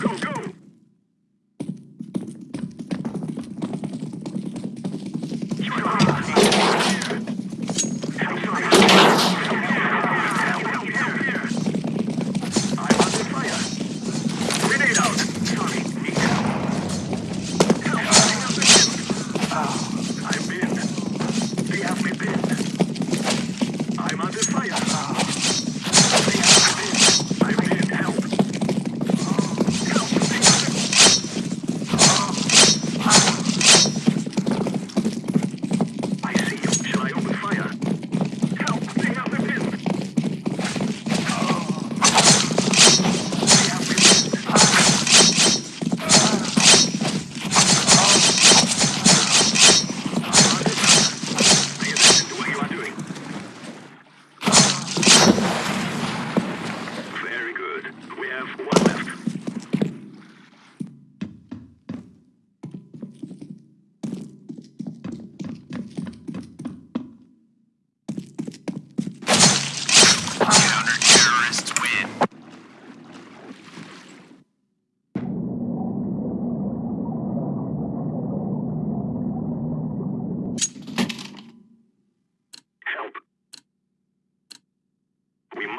go, go.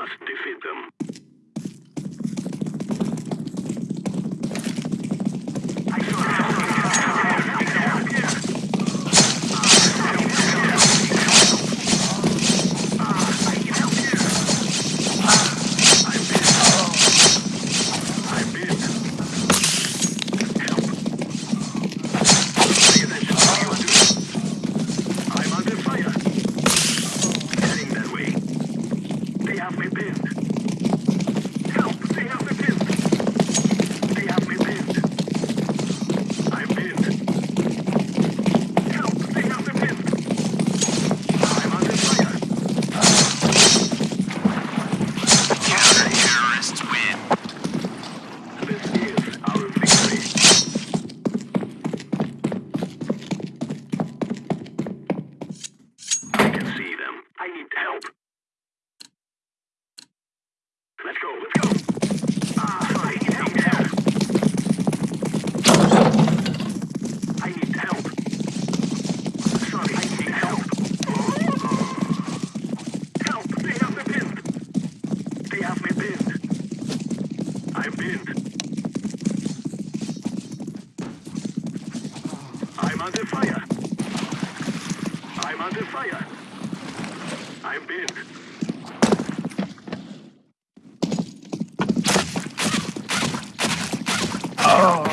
must defeat them. Have we been? I'm under fire. I'm under fire. I'm pinned. Oh! Ah.